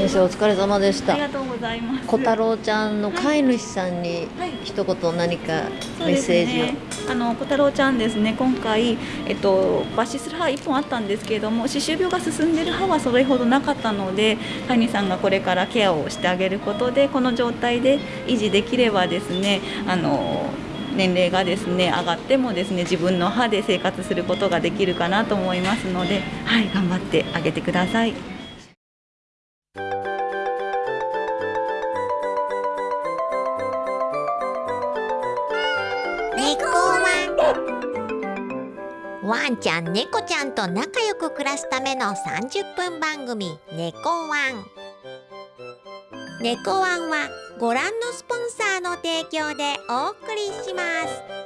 先生お疲れ様でした。ありがとうございます。小太郎ちゃんの飼い主さんに一言何かメッセージを、ね、あの小太郎ちゃんですね。今回、えっと、抜歯する歯1本あったんですけれども歯周病が進んでいる歯はそれほどなかったので飼い主さんがこれからケアをしてあげることでこの状態で維持できればですねあの年齢がですね上がってもですね自分の歯で生活することができるかなと思いますので、はい、頑張ってあげてください。ワンちゃん猫ちゃんと仲良く暮らすための30分番組「猫ワン」猫ワンはご覧のスポンサーの提供でお送りします。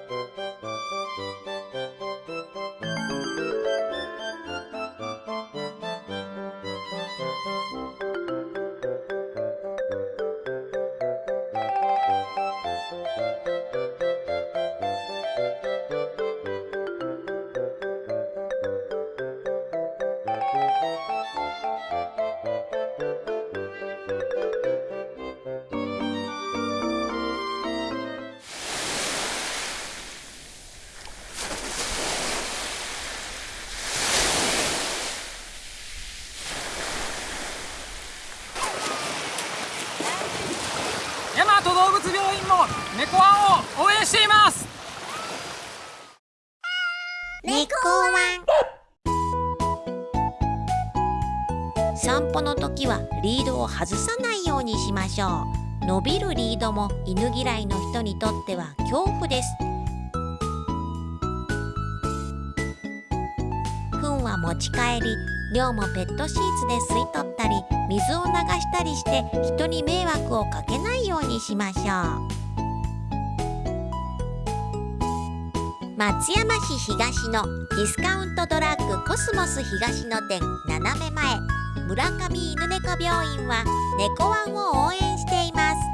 も猫ワンを応援しています。猫ワン。散歩の時はリードを外さないようにしましょう。伸びるリードも犬嫌いの人にとっては恐怖です。糞は持ち帰り量もペットシーツで吸い取ったり水を流したりして人に迷惑をかけないようにしましょう。松山市東のディスカウントドラッグコスモス東の店斜め前村上犬猫病院は猫ワンを応援しています。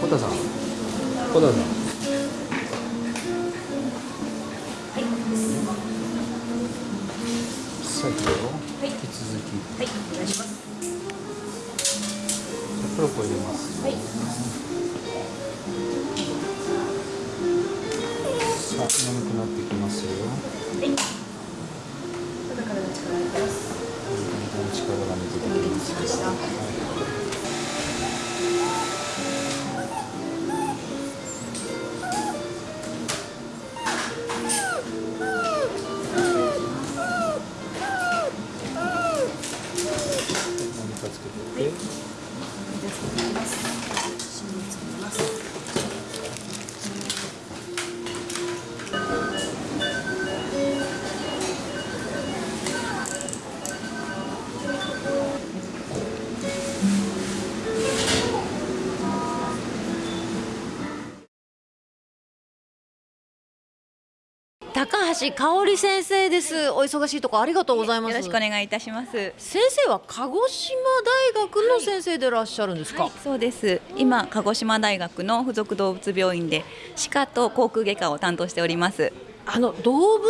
小田さん。小田さん。橋香織先生ですお忙しいところありがとうございますよろしくお願いいたします。先生は鹿児島大学の先生でいらっしゃるんですか、はい、そうです。今鹿児島大学の附属動物病院で歯科と口腔外科を担当しております。あの動物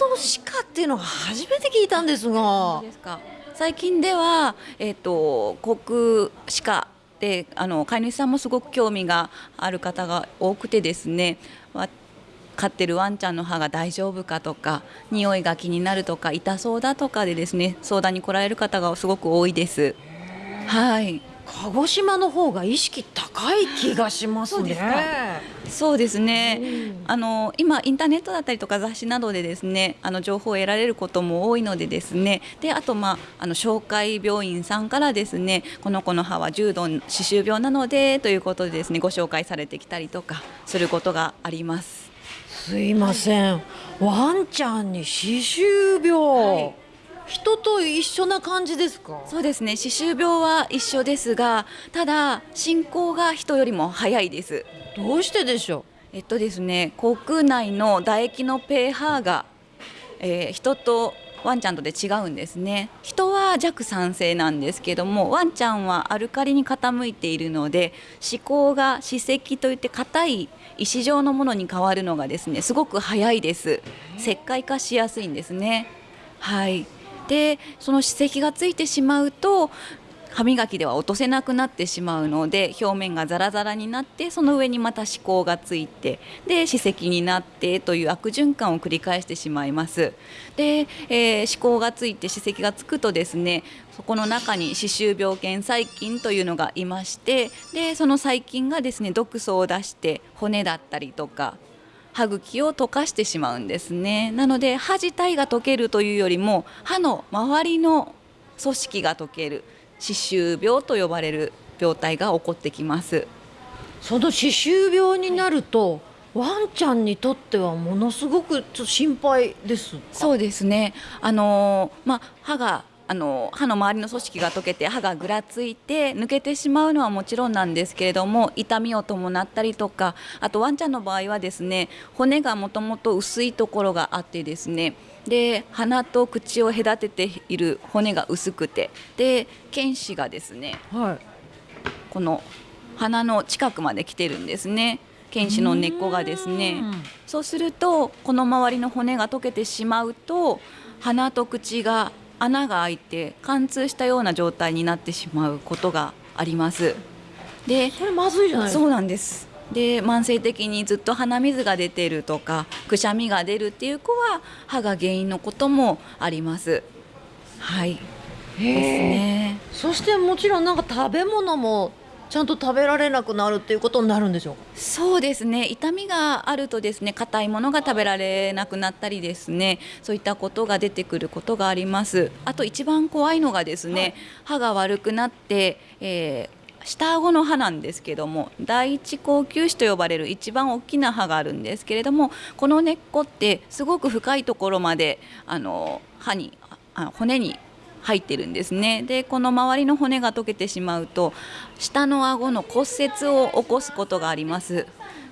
の歯科っていうのが初めて聞いたんですがですか。最近ではえっ、と口腔歯科であの飼い主さんもすごく興味がある方が多くてですね。わ飼ってるワンちゃんの歯が大丈夫かとか匂いが気になるとか痛そうだとかでですね相談に来られる方がすごく多いです。はい。鹿児島の方が意識高い気がしますね。そうですかそうですね、あの今インターネットだったりとか雑誌などでですねあの情報を得られることも多いのでですねであと、まあ、あの紹介病院さんからですねこの子の歯は重度歯周病なのでということでですねご紹介されてきたりとかすることがあります。すいません、ワンちゃんに歯周病、はい人と一緒な感じですか？そうですね。歯周病は一緒ですがただ進行が人よりも早いです。どうしてでしょえっとですね口腔内の唾液の pH が、えー人とワンちゃんとで違うんですね。人は弱酸性なんですけどもワンちゃんはアルカリに傾いているので歯垢が歯石といって硬い石状のものに変わるのがですねすごく早いです。石灰化しやすいんですね。はい。でその歯石がついてしまうと歯磨きでは落とせなくなってしまうので表面がザラザラになってその上にまた歯垢がついてで歯石になってという悪循環を繰り返してしまいます。で、えー歯垢がついて歯石がつくとですねそこの中に歯周病原細菌というのがいましてでその細菌がですね毒素を出して骨だったりとか歯茎を溶かしてしまうんですね。なので歯自体が溶けるというよりも歯の周りの組織が溶ける。歯周病と呼ばれる病態が起こってきます。その歯周病になるとワンちゃんにとってはものすごくちょっと心配ですそうですね。あのーまあ歯があの歯の周りの組織が溶けて歯がぐらついて抜けてしまうのはもちろんなんですけれども痛みを伴ったりとかあとワンちゃんの場合はですね骨がもともと薄いところがあってですねで鼻と口を隔てている骨が薄くてで犬歯がですねはい。この鼻の近くまで来てるんですね。犬歯の根っこがですね。そうするとこの周りの骨が溶けてしまうと鼻と口が穴が開いて貫通したような状態になってしまうことがあります。でそれまずいじゃないですか。そうなんです。で慢性的にずっと鼻水が出てるとかくしゃみが出るっていう子は歯が原因のこともあります。はい。ですね。そしてもちろんなんか食べ物もちゃんと食べられなくなるっていうことになるんでしょうか？そうですね。痛みがあるとですね硬いものが食べられなくなったりですねそういったことが出てくることがあります。あと一番怖いのがですね、歯が悪くなって、えー下顎の歯なんですけども第一口臼歯と呼ばれる一番大きな歯があるんですけれどもこの根っこってすごく深いところまであの歯にあ骨に入ってるんですね。でこの周りの骨が溶けてしまうと下の顎の骨折を起こすことがあります。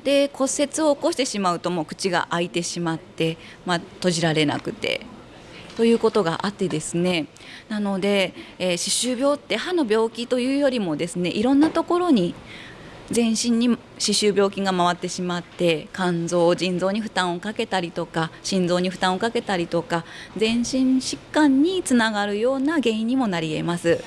で骨折を起こしてしまうともう口が開いてしまって、まあ、閉じられなくてということがあってですね。なので、えー歯周病って歯の病気というよりもですねいろんなところに全身に歯周病菌が回ってしまって肝臓腎臓に負担をかけたりとか心臓に負担をかけたりとか全身疾患につながるような原因にもなり得ます。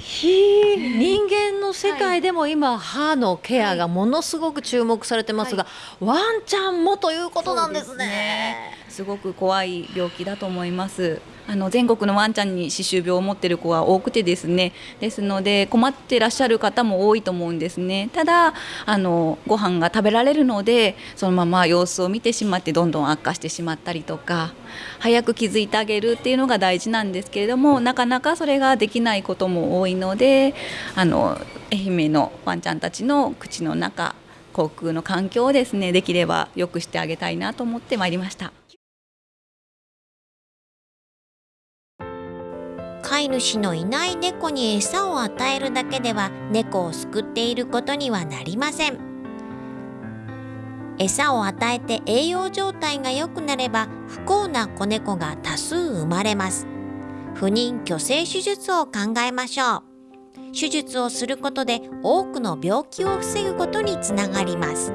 人間の世界でも今歯のケアがものすごく注目されてますが、ワンちゃんもということなんですね。すごく怖い病気だと思います。あの全国のワンちゃんに歯周病を持っている子は多くてですねですので困ってらっしゃる方も多いと思うんですねただあのご飯が食べられるのでそのまま様子を見てしまってどんどん悪化してしまったりとか早く気づいてあげるっていうのが大事なんですけれどもなかなかそれができないことも多いのであの愛媛のワンちゃんたちの口の中口腔の環境をですねできれば良くしてあげたいなと思ってまいりました。飼い主のいない猫に餌を与えるだけでは猫を救っていることにはなりません。餌を与えて栄養状態が良くなれば不幸な子猫が多数生まれます。不妊去勢手術を考えましょう。手術をすることで多くの病気を防ぐことにつながります。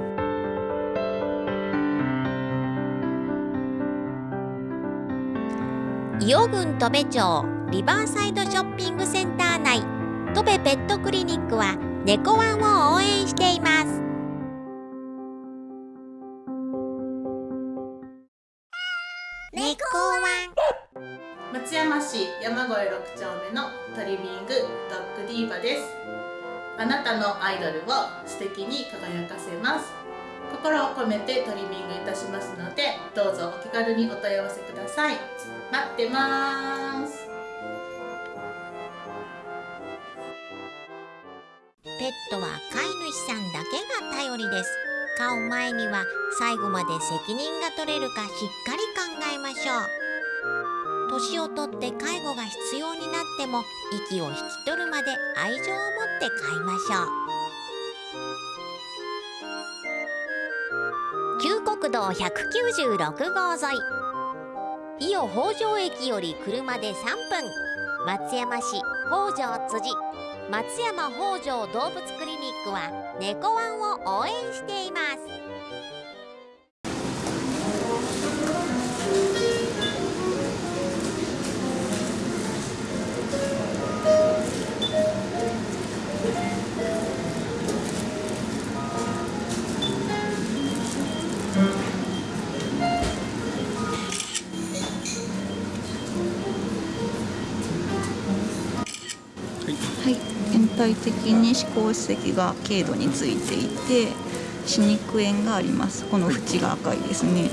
伊予郡戸部町リバーサイドショッピングセンター内。戸部ペットクリニックは猫ワンを応援しています。猫ワン。松山市山越6丁目のトリミングドッグディーバです。あなたのアイドルを素敵に輝かせます。心を込めてトリミングいたしますのでどうぞお気軽にお問い合わせください。待ってます。ペットは飼い主さんだけが頼りです。飼う前には最後まで責任が取れるかしっかり考えましょう。年をとって介護が必要になっても息を引き取るまで愛情を持って飼いましょう。旧国道196号沿い。伊予北条駅より車で3分。松山市北条辻。松山北条動物クリニックは猫ワンを応援しています。体的に歯垢歯石が軽度についていて歯肉炎があります。この縁が赤いですね。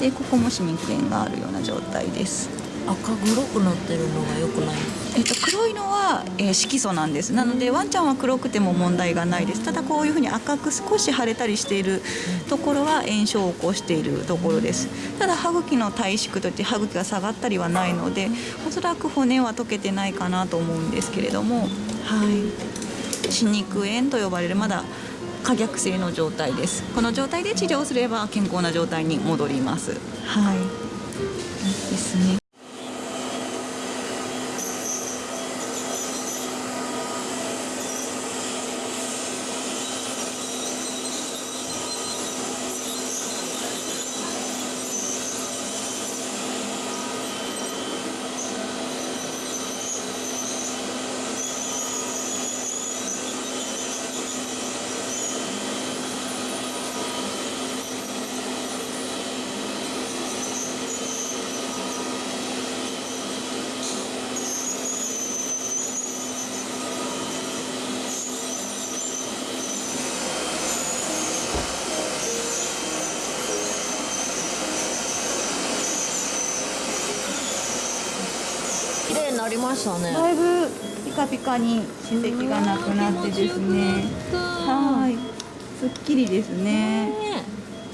でここも歯肉炎があるような状態です。赤黒くなってるのが良くないえっと、黒いのは、えー色素なんです。なのでワンちゃんは黒くても問題がないです。ただこういうふうに赤く少し腫れたりしているところは炎症を起こしているところです。ただ歯茎の体縮といって歯茎が下がったりはないのでおそらく骨は溶けてないかなと思うんですけれどもはい。歯肉炎と呼ばれるまだ可逆性の状態です。この状態で治療すれば健康な状態に戻ります。はい。ですねましたね。だいぶピカピカに歯石がなくなってですね。はい。すっきりですね。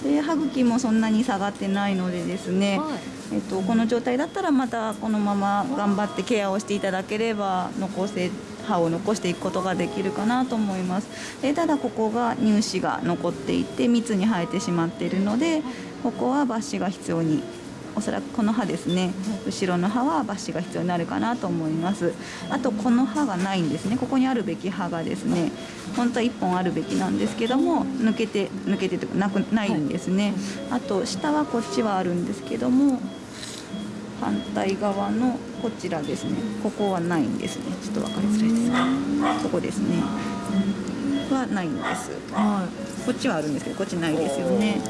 で歯茎もそんなに下がってないのでですね、はい。えっと、この状態だったらまたこのまま頑張ってケアをしていただければ残せ歯を残していくことができるかなと思います。でただここが乳歯が残っていて密に生えてしまっているのでここは抜歯が必要におそらくこの歯ですね。後ろの歯は抜歯が必要になるかなと思います。あとこの歯がないんですね。ここにあるべき歯がですね。本当は1本あるべきなんですけども抜けて抜けてとかなくないんですね。あと下はこっちはあるんですけども反対側のこちらですね。ここはないんですね。ちょっと分かりづらいですがここですね。はないんです。こっちはあるんですけどこっちないですよね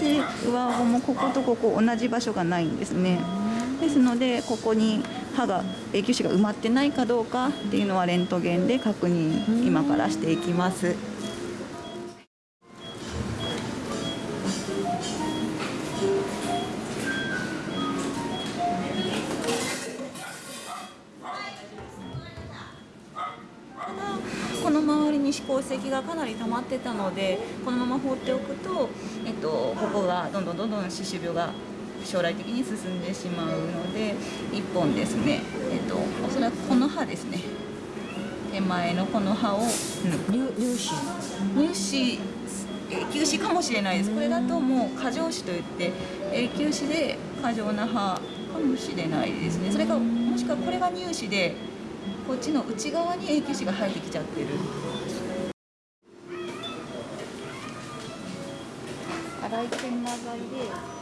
で上顎もこことここ同じ場所がないんですね。ですのでここに歯が永久歯が埋まってないかどうかっていうのはレントゲンで確認今からしていきます。がかなり溜まってたのでこのまま放っておくと、えっと、ここがどんどんどんどん歯周病が将来的に進んでしまうので1本ですね、えっと、おそらくこの歯ですね手前のこの歯を、乳乳歯？乳歯永久歯かもしれないです。これだともう過剰歯といって永久歯で過剰な歯かもしれないですね。それかもしくはこれが乳歯でこっちの内側に永久歯が生えてきちゃってる線長いで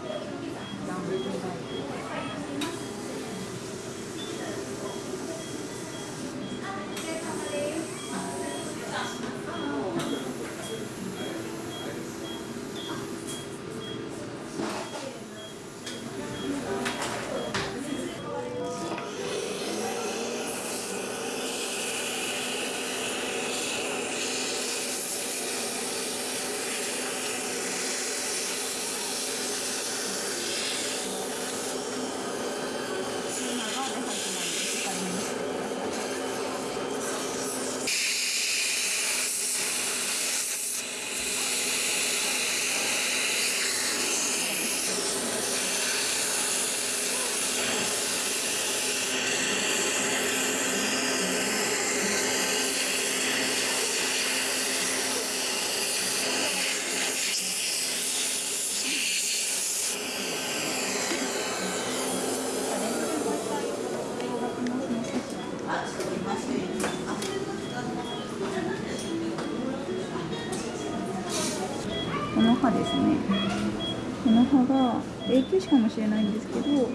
しれないんですけど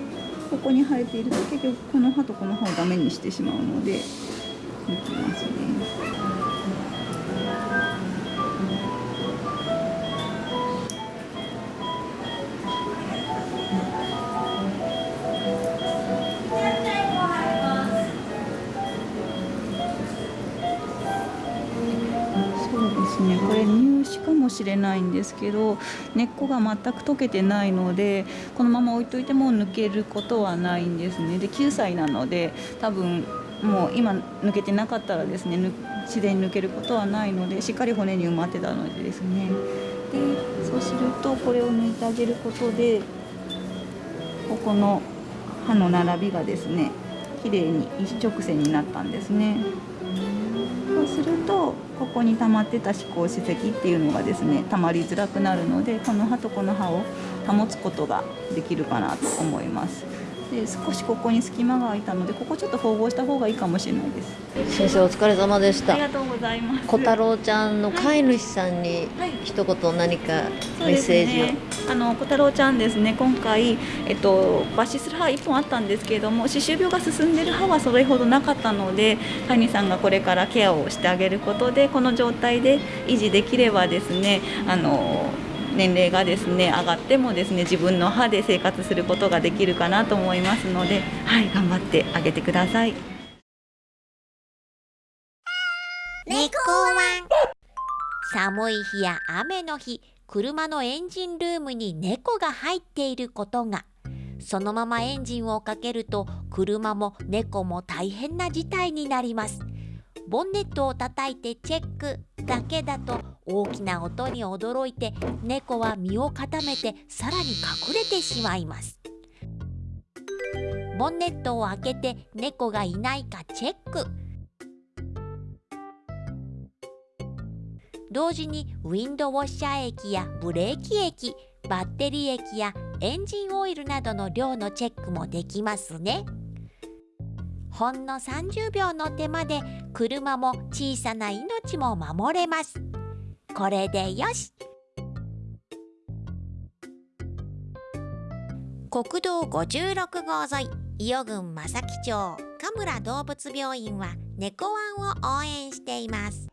ここに生えていると結局この歯とこの歯をダメにしてしまうので抜きますね。れないんですけど根っこが全く溶けてないのでこのまま置いといても抜けることはないんですねで9歳なので多分もう今抜けてなかったらですねぬ自然に抜けることはないのでしっかり骨に埋まってたのでですねでそうするとこれを抜いてあげることでここの歯の並びがですね綺麗に一直線になったんですね。するとここに溜まってた歯垢歯石っていうのがですね溜まりづらくなるのでこの歯とこの歯を保つことができるかなと思います。で少しここに隙間が空いたのでここちょっと縫合した方がいいかもしれないです。先生お疲れ様でした。ありがとうございます。小太郎ちゃんの飼い主さんにはい。一言何かメッセージを、ね、あの小太郎ちゃんですね。今回、えっと、抜歯する歯1本あったんですけれども歯周病が進んでる歯はそれほどなかったので飼い主さんがこれからケアをしてあげることでこの状態で維持できればですねあの年齢がですね上がってもですね自分の歯で生活することができるかなと思いますので、はい、頑張ってあげてください。猫ワン。寒い日や雨の日車のエンジンルームに猫が入っていることが。そのままエンジンをかけると車も猫も大変な事態になります。ボンネットを叩いてチェックだけだと大きな音に驚いて猫は身を固めてさらに隠れてしまいます。ボンネットを開けて猫がいないかチェック。同時にウィンドウォッシャー液やブレーキ液バッテリー液やエンジンオイルなどの量のチェックもできますね。ほんの30秒の手間で車も小さな命も守れます。これでよし。国道56号沿い伊予郡正木町神村動物病院は猫ワンを応援しています。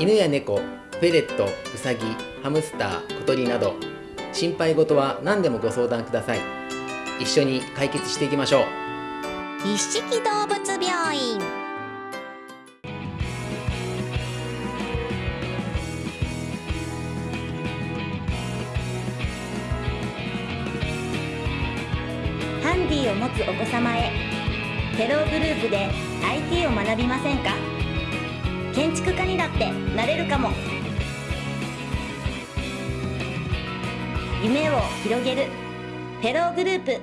犬や猫、フェレット、ウサギ、ハムスター、小鳥など心配事は何でもご相談ください。一緒に解決していきましょう。一色動物病院。ハンディを持つお子様へ。テログループで IT を学びませんか？建築家にだってなれるかも。夢を広げる。フェローグループ。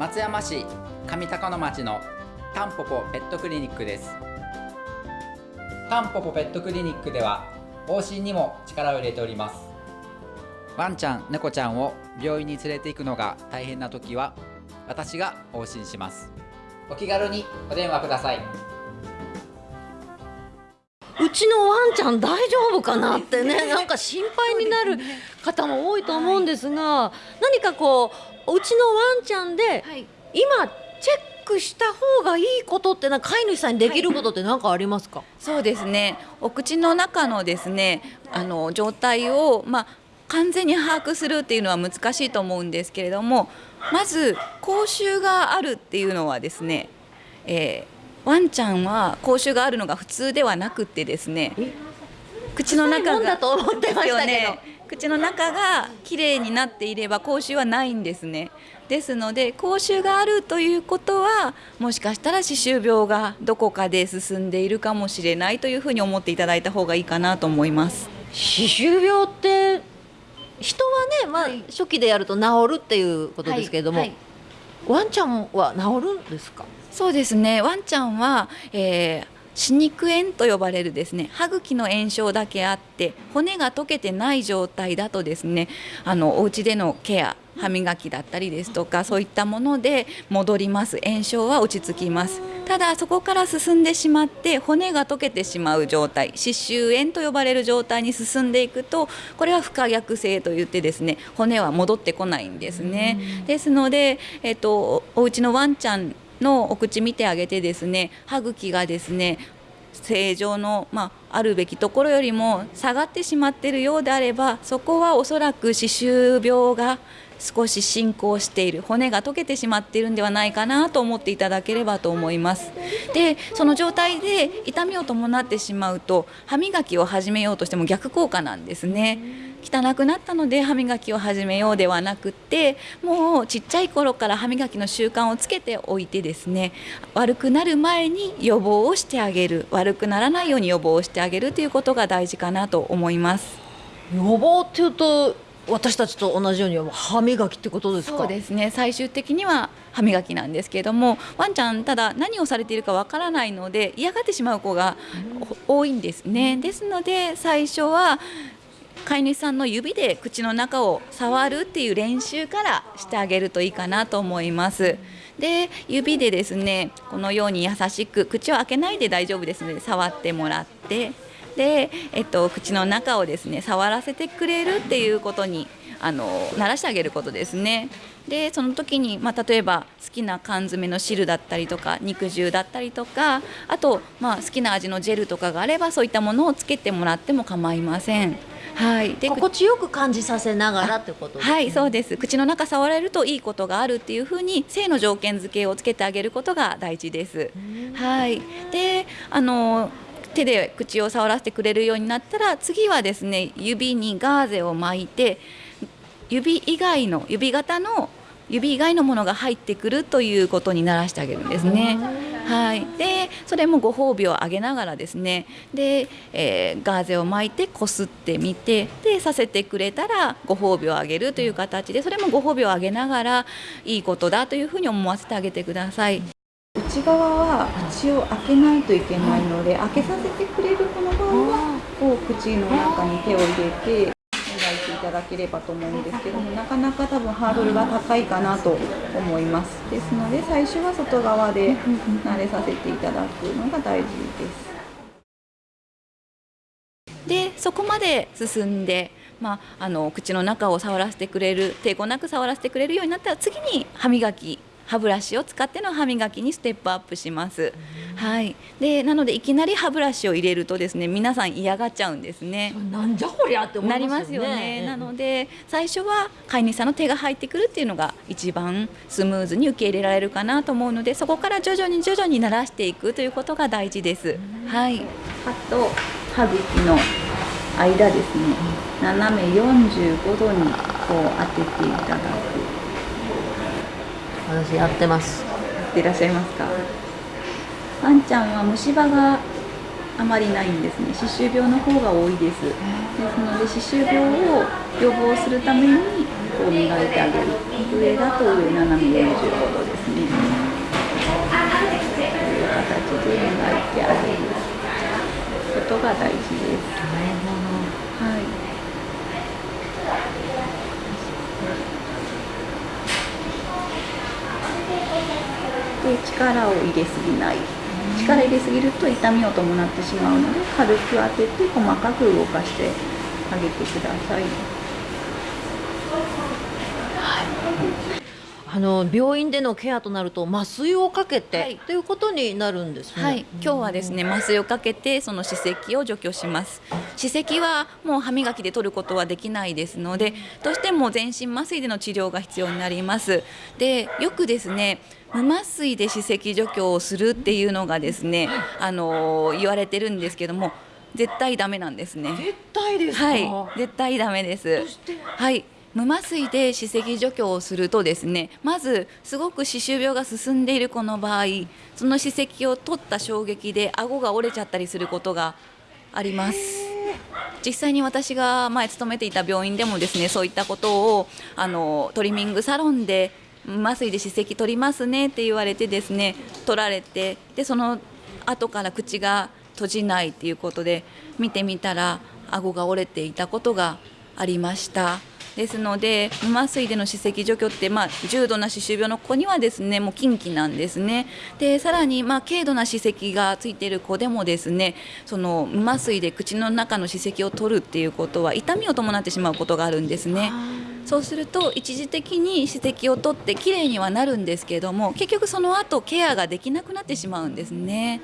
松山市上高野町のタンポポペットクリニックです。タンポポペットクリニックでは往診にも力を入れております。ワンちゃん猫ちゃんを病院に連れて行くのが大変な時は私が往診します。お気軽にお電話ください。ちのワンちゃん大丈夫かなってね なんか心配になる方も多いと思うんですが、何かこううちのワンちゃんで、今チェックした方がいいことってな飼い主さんにできることって何かありますか、そうですね。お口の中のですねあの状態を、まあ、完全に把握するっていうのは難しいと思うんですけれどもまず口臭があるっていうのはですね、えーワンちゃんは口臭があるのが普通ではなくってですね口の中がと思ってましたね。口の中がきれいになっていれば口臭はないんですね。ですので口臭があるということはもしかしたら歯周病がどこかで進んでいるかもしれないというふうに思っていただいた方がいいかなと思います。歯周病って人はね、まあ初期でやると治るっていうことですけれども、はいはい。ワンちゃんは治るんですか？そうですね。ワンちゃんは、えー歯肉炎と呼ばれるですね。歯茎の炎症だけあって骨が溶けてない状態だとですねあのお家でのケア歯磨きだったりですとかそういったもので戻ります。炎症は落ち着きます。ただそこから進んでしまって骨が溶けてしまう状態歯周炎と呼ばれる状態に進んでいくとこれは不可逆性といってですね骨は戻ってこないんですね。ですので、えっと、お家のワンちゃんのお口見てあげてですね歯茎がですね正常の、まあ、あるべきところよりも下がってしまっているようであればそこはおそらく歯周病が少し進行している骨が溶けてしまっているんではないかなと思っていただければと思います。でその状態で痛みを伴ってしまうと歯磨きを始めようとしても逆効果なんですね。汚くなったので歯磨きを始めようではなくってもうちっちゃい頃から歯磨きの習慣をつけておいてですね悪くなる前に予防をしてあげる。悪くならないように予防をしてあげるということが大事かなと思います。予防っていうと私たちと同じように歯磨きってことですか？そうですね。最終的には歯磨きなんですけれどもワンちゃんただ何をされているかわからないので嫌がってしまう子が多いんですね。ですので最初は飼い主さんの指で口の中を触るっていう練習からしてあげるといいかなと思います。で指でですねこのように優しく口を開けないで大丈夫ですので触ってもらってで、えっと、口の中をですね触らせてくれるっていうことにあの慣らしてあげることですね。でその時に、まあ、例えば好きな缶詰の汁だったりとか肉汁だったりとかあと、まあ、好きな味のジェルとかがあればそういったものをつけてもらっても構いません。はい、で心地よく感じさせながらってことです、ね、はいそうです口の中触れるといいことがあるっていうふうに性の条件付けをつけてあげることが大事です。はいであの手で口を触らせてくれるようになったら次はですね指にガーゼを巻いて指以外の指型の指以外のものが入ってくるということにならしてあげるんですね。はい、でそれもご褒美をあげながらですねで、えー、ガーゼを巻いてこすってみてでさせてくれたらご褒美をあげるという形でそれもご褒美をあげながらいいことだというふうに思わせてあげてください。内側は口を開けないといけないので開けさせてくれるこの場合はこう口の中に手を入れてただければと思うんですけどもなかなか多分ハードルが高いかなと思います。ですので最初は外側で慣れさせていただくのが大事です。でそこまで進んで、まあ、あの口の中を触らせてくれる抵抗なく触らせてくれるようになったら次に歯磨き歯ブラシを使っての歯磨きにステップアップします。はい。でなのでいきなり歯ブラシを入れるとですね皆さん嫌がっちゃうんですね。なんじゃこりゃって思いますよね。よねなので最初は飼い主さんの手が入ってくるっていうのが一番スムーズに受け入れられるかなと思うのでそこから徐々に徐々に慣らしていくということが大事です。はい。歯と歯茎の間ですね斜め45度にこう当てていただく。私やってます。やっていらっしゃいますか？ワンちゃんは虫歯があまりないんですね。歯周病の方が多いです。ですので歯周病を予防するためにこう磨いてあげる。上だと上斜め45度ですねという形で磨いてあげることが大事ですはいで力を入れすぎない力入れすぎると痛みを伴ってしまうので軽く当てて細かく動かしてあげてください。あの病院でのケアとなると麻酔をかけて、はい、ということになるんですね。はい、今日はですね麻酔をかけてその歯石を除去します。歯石はもう歯磨きで取ることはできないですので、どうしても全身麻酔での治療が必要になります。で、よくですね無麻酔で歯石除去をするっていうのがですね、あの言われてるんですけども。絶対ダメなんですね。絶対ですはい、絶対ダメです。はい、無麻酔で歯石除去をするとですねまずすごく歯周病が進んでいる子の場合その歯石を取った衝撃で顎が折れちゃったりすることがあります。実際に私が前勤めていた病院でもですねそういったことをあのトリミングサロンで麻酔で歯石取りますねって言われてですね取られてでその後から口が閉じないっていうことで見てみたら顎が折れていたことがありました。ですので無麻酔での歯石除去って、まあ、重度な歯周病の子にはですねもう禁忌なんですねでさらに、まあ、軽度な歯石がついている子でもですねその無麻酔で口の中の歯石を取るっていうことは痛みを伴ってしまうことがあるんですね。そうすると一時的に歯石を取ってきれいにはなるんですけども結局その後ケアができなくなってしまうんですね。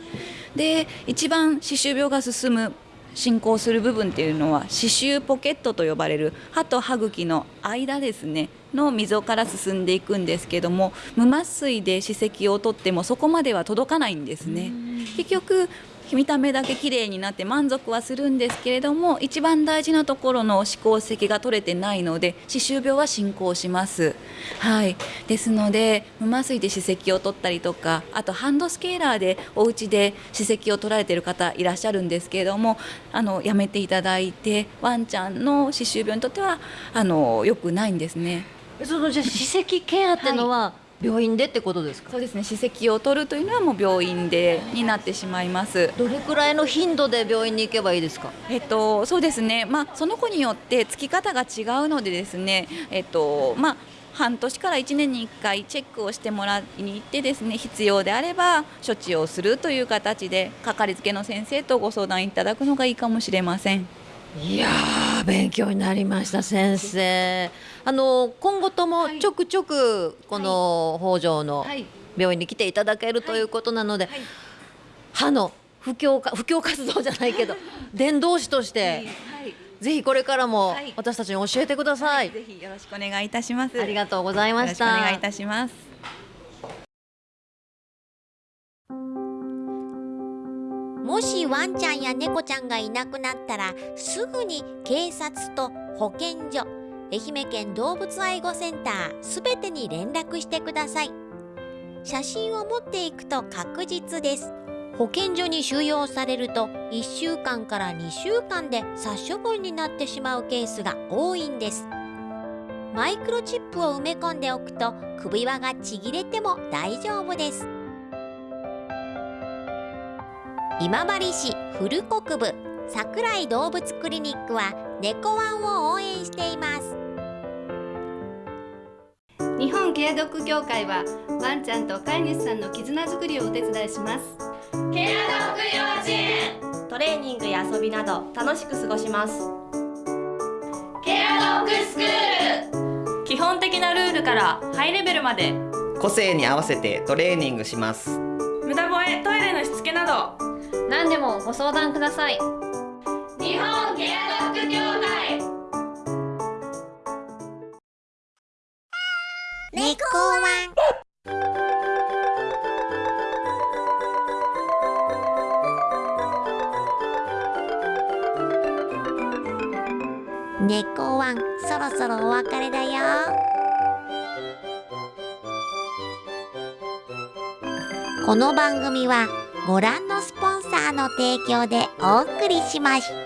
で一番歯周病が進む進行する部分っていうのは歯周ポケットと呼ばれる歯と歯茎の間ですねの溝から進んでいくんですけども無麻酔で歯石を取ってもそこまでは届かないんですね。結局見た目だけ綺麗になって満足はするんですけれども一番大事なところの歯垢石が取れてないので歯周病は進行します。はい、ですので無麻酔で歯石を取ったりとかあとハンドスケーラーでお家で歯石を取られている方いらっしゃるんですけれどもあのやめていただいてワンちゃんの歯周病にとってはあの良くないんですね。そのじゃ歯石ケアってのは、はい病院でってことですか？そうですね。歯石を取るというのはもう病院でになってしまいます。どれくらいの頻度で病院に行けばいいですか？えっとそうですね。まあその子によってつき方が違うのでですねえっとまあ半年から1年に1回チェックをしてもらいに行ってですね必要であれば処置をするという形でかかりつけの先生とご相談いただくのがいいかもしれません。いや勉強になりました先生。あの今後ともちょくちょくこの北条の病院に来ていただけるということなので、歯の布教か布教活動じゃないけど 伝道師として、ぜひこれからも私たちに教えてください、ぜひよろしくお願いいたします。ありがとうございました。お願いいたしますもしワンちゃんや猫ちゃんがいなくなったらすぐに警察と保健所愛媛県動物愛護センターすべてに連絡してください。写真を持っていくと確実です。保健所に収容されると1週間から2週間で殺処分になってしまうケースが多いんです。マイクロチップを埋め込んでおくと首輪がちぎれても大丈夫です。今治市古国部桜井動物クリニックは猫ワンを応援しています。日本ケアドッグ協会はワンちゃんと飼い主さんの絆づくりをお手伝いします。ケアドッグ幼稚園。トレーニングや遊びなど楽しく過ごします。ケアドッグスクール。基本的なルールからハイレベルまで個性に合わせてトレーニングします。無駄吠えトイレのしつけなど何でもご相談ください。日本ケアドッグ協会。猫ワン猫ワンそろそろお別れだよ。この番組はご覧のサーの提供でお送りしました。